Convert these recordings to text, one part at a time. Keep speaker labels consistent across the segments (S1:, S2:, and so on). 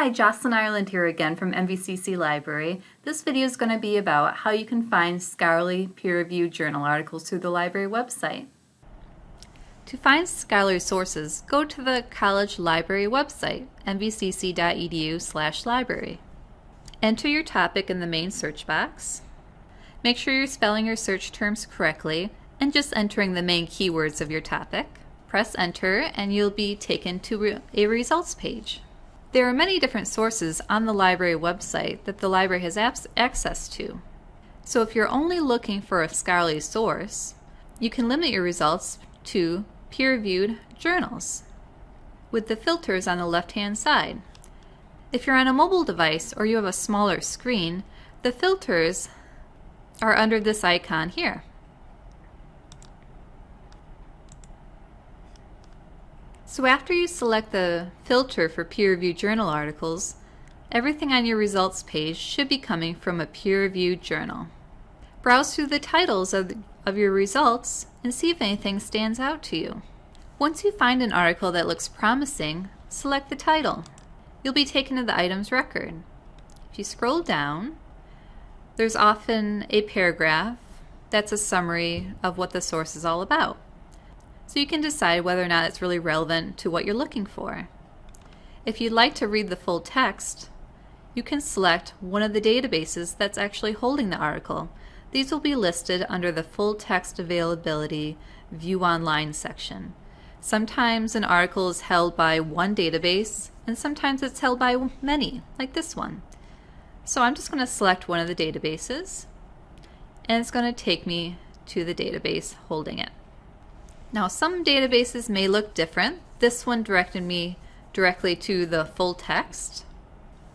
S1: Hi, Jocelyn Ireland here again from MVCC Library. This video is going to be about how you can find scholarly peer-reviewed journal articles through the library website. To find scholarly sources, go to the college library website, mvcc.edu library. Enter your topic in the main search box. Make sure you're spelling your search terms correctly and just entering the main keywords of your topic. Press enter and you'll be taken to a results page. There are many different sources on the library website that the library has access to. So if you're only looking for a scholarly source, you can limit your results to peer-reviewed journals with the filters on the left-hand side. If you're on a mobile device or you have a smaller screen, the filters are under this icon here. So after you select the filter for peer-reviewed journal articles, everything on your results page should be coming from a peer-reviewed journal. Browse through the titles of, of your results and see if anything stands out to you. Once you find an article that looks promising, select the title. You'll be taken to the item's record. If you scroll down, there's often a paragraph that's a summary of what the source is all about so you can decide whether or not it's really relevant to what you're looking for. If you'd like to read the full text, you can select one of the databases that's actually holding the article. These will be listed under the full text availability view online section. Sometimes an article is held by one database and sometimes it's held by many, like this one. So I'm just going to select one of the databases and it's going to take me to the database holding it. Now some databases may look different. This one directed me directly to the full text.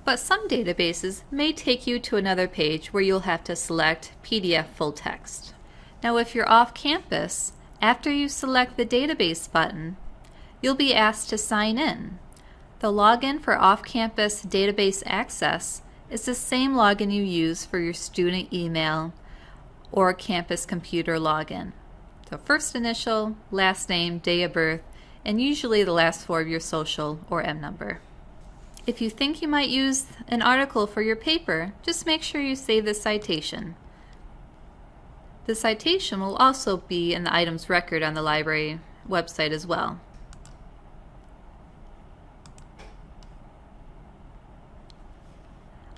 S1: But some databases may take you to another page where you'll have to select PDF full text. Now if you're off campus, after you select the database button, you'll be asked to sign in. The login for off-campus database access is the same login you use for your student email or campus computer login. So first initial, last name, day of birth, and usually the last four of your social or M number. If you think you might use an article for your paper, just make sure you save the citation. The citation will also be in the items record on the library website as well.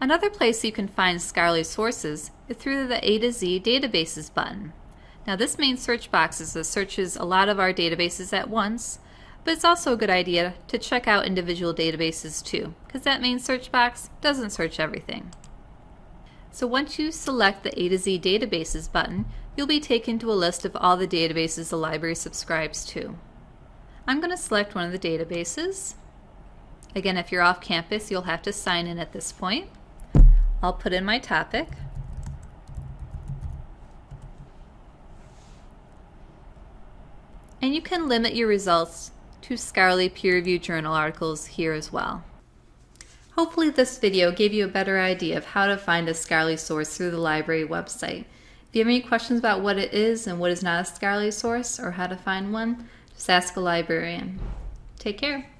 S1: Another place you can find scholarly sources is through the A to Z databases button. Now this main search box is that searches a lot of our databases at once, but it's also a good idea to check out individual databases too, because that main search box doesn't search everything. So once you select the A to Z databases button, you'll be taken to a list of all the databases the library subscribes to. I'm going to select one of the databases. Again, if you're off campus, you'll have to sign in at this point. I'll put in my topic. And you can limit your results to scholarly peer-reviewed journal articles here as well. Hopefully this video gave you a better idea of how to find a scholarly source through the library website. If you have any questions about what it is and what is not a scholarly source or how to find one, just ask a librarian. Take care.